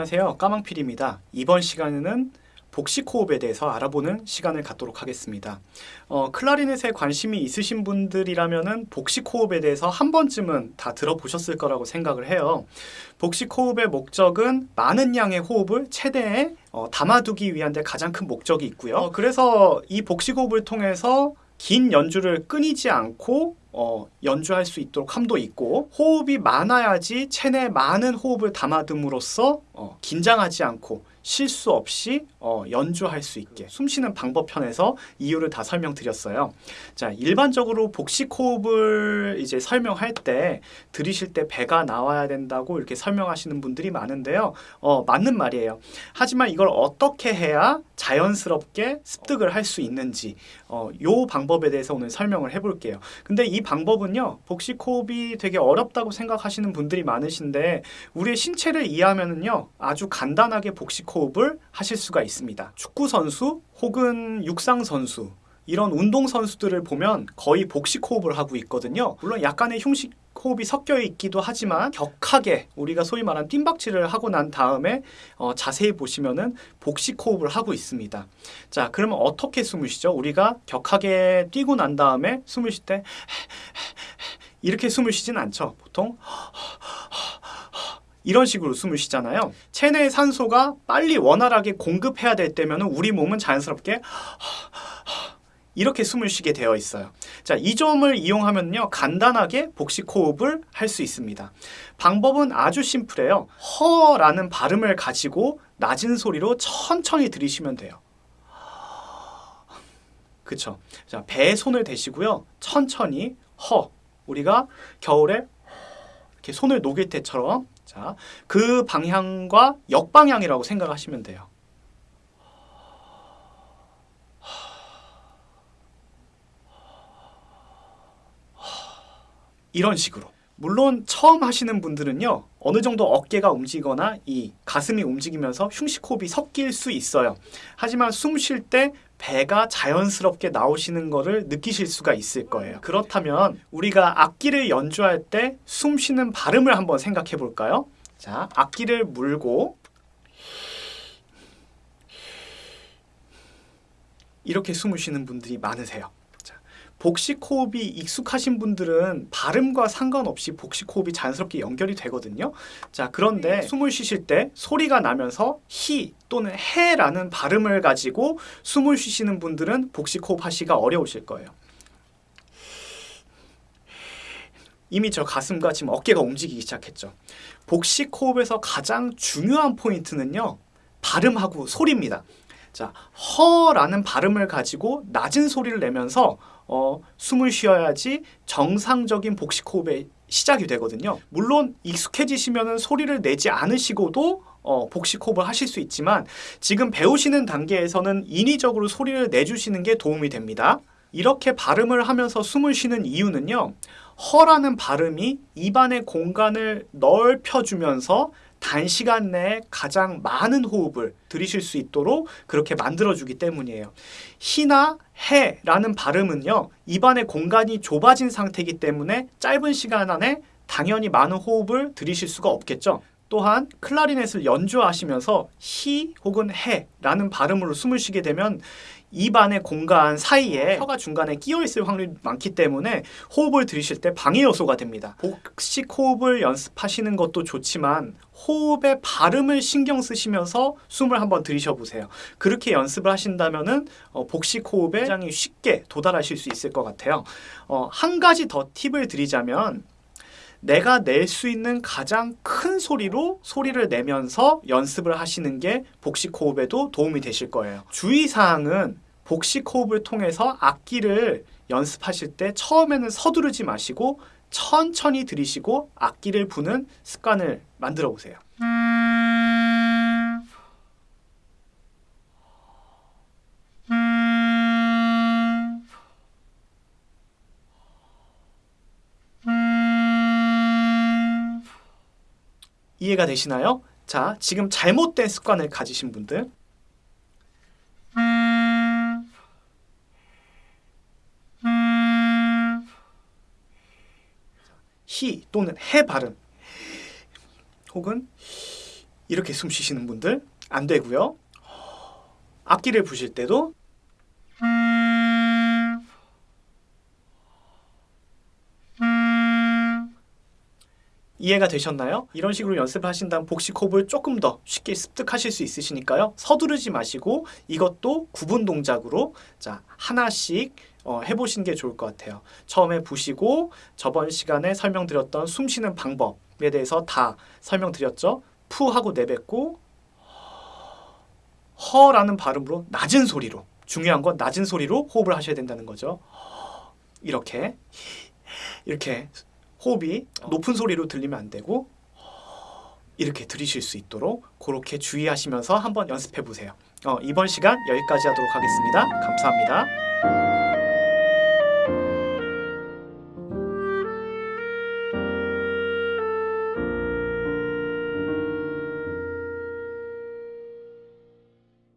안녕하세요. 까망필입니다. 이번 시간에는 복식 호흡에 대해서 알아보는 시간을 갖도록 하겠습니다. 어, 클라리넷에 관심이 있으신 분들이라면은 복식 호흡에 대해서 한 번쯤은 다 들어보셨을 거라고 생각을 해요. 복식 호흡의 목적은 많은 양의 호흡을 최대에 어, 담아두기 위한 데 가장 큰 목적이 있고요. 어, 그래서 이 복식 호흡을 통해서 긴 연주를 끊이지 않고 어, 연주할 수 있도록 함도 있고 호흡이 많아야지 체내 많은 호흡을 담아둠으로써 어, 긴장하지 않고 실수 없이 어, 연주할 수 있게 숨쉬는 방법 편에서 이유를 다 설명드렸어요. 자 일반적으로 복식 호흡을 이제 설명할 때 들이실 때 배가 나와야 된다고 이렇게 설명하시는 분들이 많은데요. 어, 맞는 말이에요. 하지만 이걸 어떻게 해야 자연스럽게 습득을 할 수 있는지 어, 요 방법에 대해서 오늘 설명을 해볼게요. 근데 이 방법은요 복식 호흡이 되게 어렵다고 생각하시는 분들이 많으신데 우리의 신체를 이해하면은요 아주 간단하게 복식 호흡을 하실 수가 있습니다. 축구 선수 혹은 육상 선수 이런 운동 선수들을 보면 거의 복식 호흡을 하고 있거든요. 물론 약간의 흉식 호흡이 섞여 있기도 하지만 격하게 우리가 소위 말한 뜀박질을 하고 난 다음에 어, 자세히 보시면은 복식 호흡을 하고 있습니다. 자, 그러면 어떻게 숨을 쉬죠? 우리가 격하게 뛰고 난 다음에 숨을 쉴 때 이렇게 숨을 쉬진 않죠. 보통 이런 식으로 숨을 쉬잖아요. 체내의 산소가 빨리 원활하게 공급해야 될 때면 우리 몸은 자연스럽게 이렇게 숨을 쉬게 되어 있어요. 자, 이 점을 이용하면요. 간단하게 복식 호흡을 할 수 있습니다. 방법은 아주 심플해요. 허라는 발음을 가지고 낮은 소리로 천천히 들이쉬면 돼요. 그쵸. 자, 배에 손을 대시고요. 천천히 허. 우리가 겨울에 이렇게 손을 녹일 때처럼 자, 그 방향과 역방향이라고 생각하시면 돼요. 이런 식으로. 물론 처음 하시는 분들은요. 어느 정도 어깨가 움직이거나 이 가슴이 움직이면서 흉식호흡이 섞일 수 있어요. 하지만 숨 쉴 때 배가 자연스럽게 나오시는 것을 느끼실 수가 있을 거예요. 그렇다면 우리가 악기를 연주할 때 숨 쉬는 발음을 한번 생각해 볼까요? 자, 악기를 물고 이렇게 숨을 쉬는 분들이 많으세요. 복식 호흡이 익숙하신 분들은 발음과 상관없이 복식 호흡이 자연스럽게 연결이 되거든요. 자, 그런데 숨을 쉬실 때 소리가 나면서 히 또는 해라는 발음을 가지고 숨을 쉬시는 분들은 복식 호흡 하시기가 어려우실 거예요. 이미 저 가슴과 지금 어깨가 움직이기 시작했죠. 복식 호흡에서 가장 중요한 포인트는요. 발음하고 소리입니다. 자, 허라는 발음을 가지고 낮은 소리를 내면서 어, 숨을 쉬어야지 정상적인 복식 호흡의 시작이 되거든요. 물론 익숙해지시면 소리를 내지 않으시고도 어, 복식 호흡을 하실 수 있지만 지금 배우시는 단계에서는 인위적으로 소리를 내주시는 게 도움이 됩니다. 이렇게 발음을 하면서 숨을 쉬는 이유는요. 허라는 발음이 입안의 공간을 넓혀주면서 단시간 내에 가장 많은 호흡을 들이실 수 있도록 그렇게 만들어주기 때문이에요. 희나 해라는 발음은요. 입안의 공간이 좁아진 상태이기 때문에 짧은 시간 안에 당연히 많은 호흡을 들이실 수가 없겠죠. 또한 클라리넷을 연주하시면서 히 혹은 해라는 발음으로 숨을 쉬게 되면 입안의 공간 사이에 혀가 중간에 끼어 있을 확률이 많기 때문에 호흡을 들이실 때 방해 요소가 됩니다. 복식 호흡을 연습하시는 것도 좋지만 호흡의 발음을 신경 쓰시면서 숨을 한번 들이셔 보세요. 그렇게 연습을 하신다면은 어, 복식 호흡에 굉장히 쉽게 도달하실 수 있을 것 같아요. 어, 한 가지 더 팁을 드리자면 내가 낼 수 있는 가장 큰 소리로 소리를 내면서 연습을 하시는 게 복식 호흡에도 도움이 되실 거예요. 주의사항은 복식 호흡을 통해서 악기를 연습하실 때 처음에는 서두르지 마시고 천천히 들이시고 악기를 부는 습관을 만들어 보세요. 이해가 되시나요? 자, 지금 잘못된 습관을 가지신 분들 히 또는 해 발음 혹은 이렇게 숨 쉬시는 분들 안 되고요. 악기를 부실 때도 이해가 되셨나요? 이런 식으로 연습을 하신다면 복식 호흡을 조금 더 쉽게 습득하실 수 있으시니까요. 서두르지 마시고 이것도 구분 동작으로 자 하나씩 어, 해보시는 게 좋을 것 같아요. 처음에 부시고 저번 시간에 설명드렸던 숨 쉬는 방법에 대해서 다 설명드렸죠. 푸 하고 내뱉고 허라는 발음으로 낮은 소리로 중요한 건 낮은 소리로 호흡을 하셔야 된다는 거죠. 이렇게 이렇게 호흡이 높은 소리로 들리면 안 되고 이렇게 들으실 수 있도록 그렇게 주의하시면서 한번 연습해 보세요. 어, 이번 시간 여기까지 하도록 하겠습니다. 감사합니다.